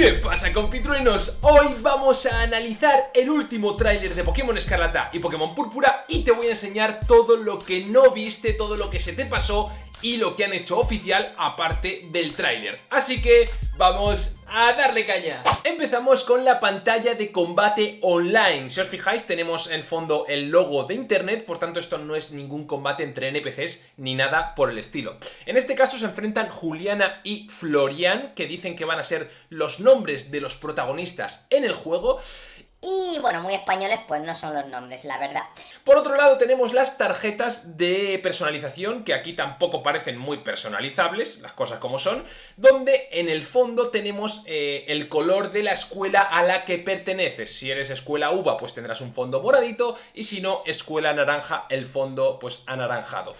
¿Qué pasa compitruenos? Hoy vamos a analizar el último tráiler de Pokémon Escarlata y Pokémon Púrpura y te voy a enseñar todo lo que no viste, todo lo que se te pasó y lo que han hecho oficial aparte del tráiler. Así que vamos a darle caña. Empezamos con la pantalla de combate online. Si os fijáis tenemos en fondo el logo de internet, por tanto esto no es ningún combate entre NPCs ni nada por el estilo. En este caso se enfrentan Juliana y Florian, que dicen que van a ser los nombres de los protagonistas en el juego y bueno, muy españoles pues no son los nombres, la verdad. Por otro lado tenemos las tarjetas de personalización, que aquí tampoco parecen muy personalizables, las cosas como son, donde en el fondo tenemos eh, el color de la escuela a la que perteneces. Si eres escuela uva, pues tendrás un fondo moradito, y si no, escuela naranja, el fondo pues anaranjado.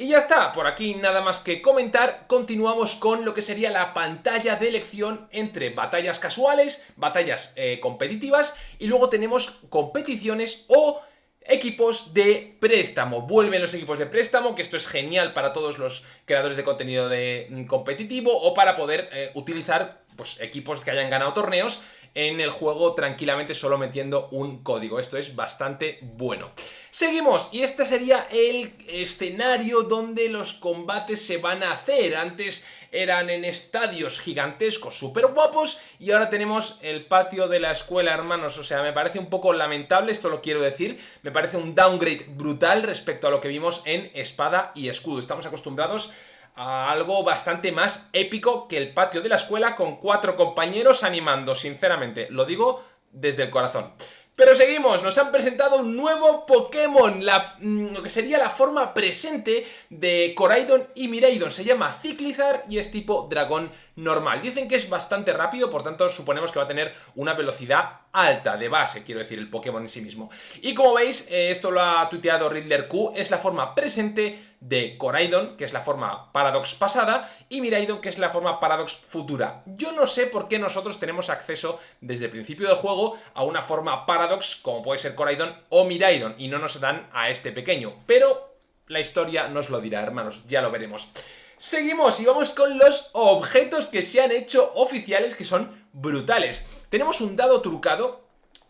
Y ya está, por aquí nada más que comentar, continuamos con lo que sería la pantalla de elección entre batallas casuales, batallas eh, competitivas y luego tenemos competiciones o equipos de préstamo. Vuelven los equipos de préstamo, que esto es genial para todos los creadores de contenido de mm, competitivo o para poder eh, utilizar pues, equipos que hayan ganado torneos en el juego tranquilamente solo metiendo un código. Esto es bastante bueno. Seguimos, y este sería el escenario donde los combates se van a hacer. Antes eran en estadios gigantescos, súper guapos, y ahora tenemos el patio de la escuela, hermanos. O sea, me parece un poco lamentable, esto lo quiero decir. Me parece un downgrade brutal respecto a lo que vimos en Espada y Escudo. Estamos acostumbrados a algo bastante más épico que el patio de la escuela con cuatro compañeros animando, sinceramente, lo digo desde el corazón. Pero seguimos, nos han presentado un nuevo Pokémon, mm, lo que sería la forma presente de Coraidon y Miraidon. Se llama Ciclizar y es tipo dragón normal. Dicen que es bastante rápido, por tanto suponemos que va a tener una velocidad alta de base, quiero decir, el Pokémon en sí mismo. Y como veis, eh, esto lo ha tuiteado Riddler Q, es la forma presente de Coraidon, que es la forma Paradox pasada, y Miraidon, que es la forma Paradox futura. Yo no sé por qué nosotros tenemos acceso desde el principio del juego a una forma Paradox, como puede ser Coraidon o Miraidon, y no nos dan a este pequeño, pero la historia nos lo dirá, hermanos, ya lo veremos. Seguimos y vamos con los objetos que se han hecho oficiales que son brutales. Tenemos un dado trucado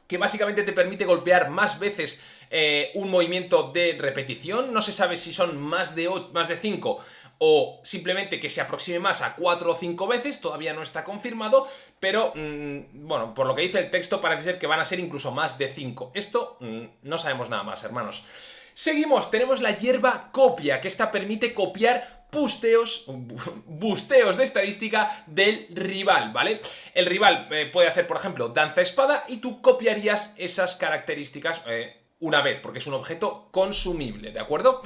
que básicamente te permite golpear más veces eh, un movimiento de repetición. No se sabe si son más de, más de 5 o simplemente que se aproxime más a 4 o 5 veces, todavía no está confirmado, pero mm, bueno, por lo que dice el texto parece ser que van a ser incluso más de 5. Esto mm, no sabemos nada más, hermanos. Seguimos, tenemos la hierba copia, que esta permite copiar busteos, busteos de estadística del rival, ¿vale? El rival eh, puede hacer, por ejemplo, danza espada y tú copiarías esas características eh, una vez, porque es un objeto consumible, ¿de acuerdo?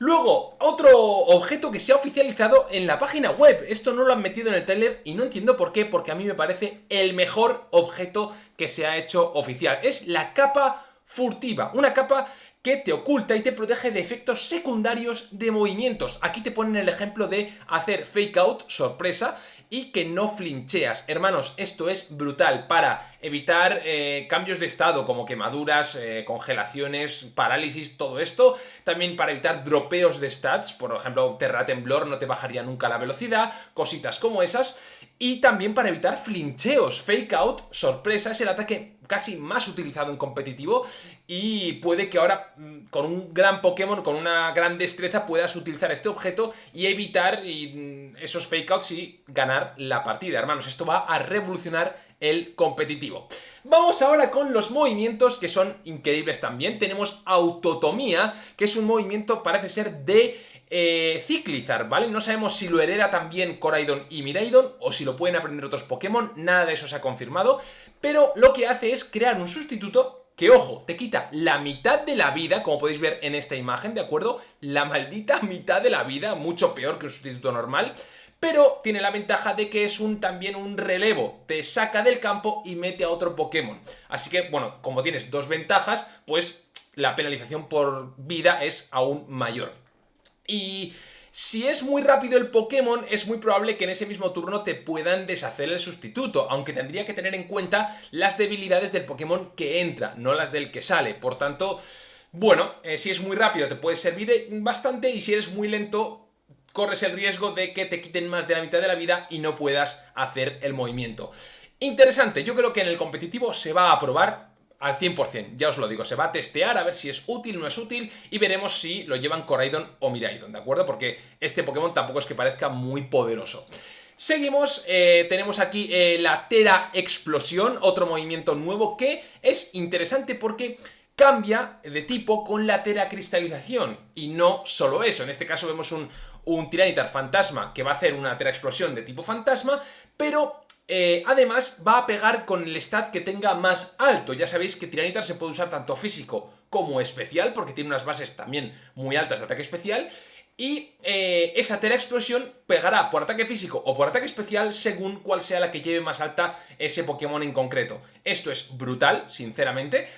Luego, otro objeto que se ha oficializado en la página web. Esto no lo han metido en el trailer y no entiendo por qué, porque a mí me parece el mejor objeto que se ha hecho oficial. Es la capa furtiva, una capa que te oculta y te protege de efectos secundarios de movimientos. Aquí te ponen el ejemplo de hacer fake out, sorpresa, y que no flincheas. Hermanos, esto es brutal para evitar eh, cambios de estado como quemaduras, eh, congelaciones, parálisis, todo esto. También para evitar dropeos de stats, por ejemplo, Terra Temblor no te bajaría nunca la velocidad, cositas como esas. Y también para evitar flincheos, fake out, sorpresa, es el ataque casi más utilizado en competitivo y puede que ahora mm, con un gran Pokémon, con una gran destreza puedas utilizar este objeto y evitar mm, esos fake outs y ganar la partida, hermanos. Esto va a revolucionar el competitivo. Vamos ahora con los movimientos que son increíbles también. Tenemos Autotomía, que es un movimiento, parece ser, de eh, Ciclizar, ¿vale? No sabemos si lo hereda también Coraidon y Miraidon o si lo pueden aprender otros Pokémon, nada de eso se ha confirmado, pero lo que hace es crear un sustituto que, ojo, te quita la mitad de la vida, como podéis ver en esta imagen, ¿de acuerdo? La maldita mitad de la vida, mucho peor que un sustituto normal, pero tiene la ventaja de que es un, también un relevo, te saca del campo y mete a otro Pokémon. Así que, bueno, como tienes dos ventajas, pues la penalización por vida es aún mayor. Y si es muy rápido el Pokémon, es muy probable que en ese mismo turno te puedan deshacer el sustituto, aunque tendría que tener en cuenta las debilidades del Pokémon que entra, no las del que sale. Por tanto, bueno, eh, si es muy rápido te puede servir bastante y si eres muy lento corres el riesgo de que te quiten más de la mitad de la vida y no puedas hacer el movimiento. Interesante, yo creo que en el competitivo se va a probar al 100%, ya os lo digo, se va a testear a ver si es útil no es útil y veremos si lo llevan Coraidon o Miraidon, ¿de acuerdo? Porque este Pokémon tampoco es que parezca muy poderoso. Seguimos, eh, tenemos aquí eh, la Tera Explosión, otro movimiento nuevo que es interesante porque cambia de tipo con la Tera Cristalización y no solo eso, en este caso vemos un, un Tiranitar Fantasma que va a hacer una Tera Explosión de tipo Fantasma, pero eh, además va a pegar con el stat que tenga más alto. Ya sabéis que Tiranitar se puede usar tanto físico como especial, porque tiene unas bases también muy altas de ataque especial. Y eh, esa Tera Explosión pegará por ataque físico o por ataque especial según cuál sea la que lleve más alta ese Pokémon en concreto. Esto es brutal, sinceramente.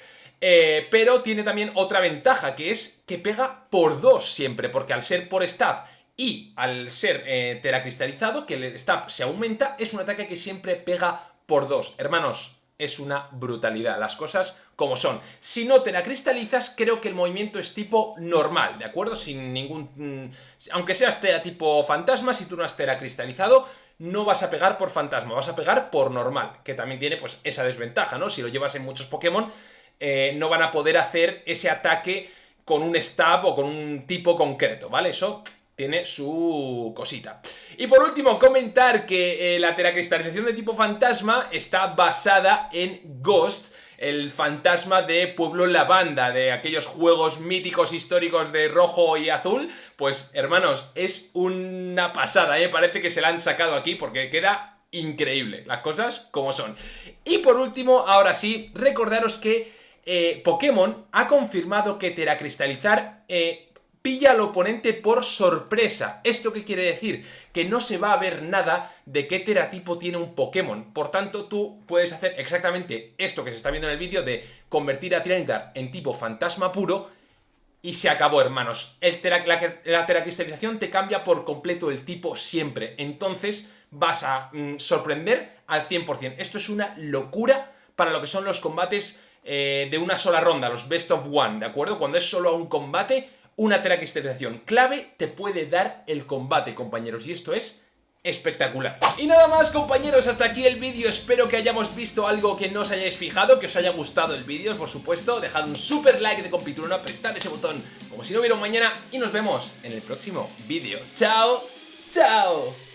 Eh, pero tiene también otra ventaja, que es que pega por dos siempre, porque al ser por stab y al ser eh, teracristalizado, que el stab se aumenta, es un ataque que siempre pega por dos. Hermanos, es una brutalidad, las cosas como son. Si no teracristalizas, creo que el movimiento es tipo normal, ¿de acuerdo? Sin ningún... Mm, aunque seas tera tipo fantasma, si tú no has teracristalizado, no vas a pegar por fantasma, vas a pegar por normal, que también tiene pues esa desventaja, ¿no? Si lo llevas en muchos Pokémon, eh, no van a poder hacer ese ataque con un stab o con un tipo concreto, ¿vale? Eso tiene su cosita. Y por último, comentar que eh, la teracristalización de tipo fantasma está basada en Ghost, el fantasma de Pueblo Lavanda, de aquellos juegos míticos históricos de rojo y azul, pues hermanos, es una pasada, ¿eh? parece que se la han sacado aquí porque queda increíble, las cosas como son. Y por último, ahora sí, recordaros que eh, Pokémon ha confirmado que teracristalizar... Eh, pilla al oponente por sorpresa. ¿Esto qué quiere decir? Que no se va a ver nada de qué teratipo tiene un Pokémon. Por tanto, tú puedes hacer exactamente esto que se está viendo en el vídeo de convertir a Tiranitar en tipo fantasma puro y se acabó, hermanos. El la, teracristalización te cambia por completo el tipo siempre. Entonces vas a mm, sorprender al 100%. Esto es una locura para lo que son los combates eh, de una sola ronda, los best of one, ¿de acuerdo? Cuando es solo un combate una teracristalización clave te puede dar el combate, compañeros, y esto es espectacular. Y nada más compañeros, hasta aquí el vídeo, espero que hayamos visto algo que no os hayáis fijado, que os haya gustado el vídeo, por supuesto, dejad un super like de compiturno, apretad ese botón como si no hubiera un mañana y nos vemos en el próximo vídeo. ¡Chao! ¡Chao!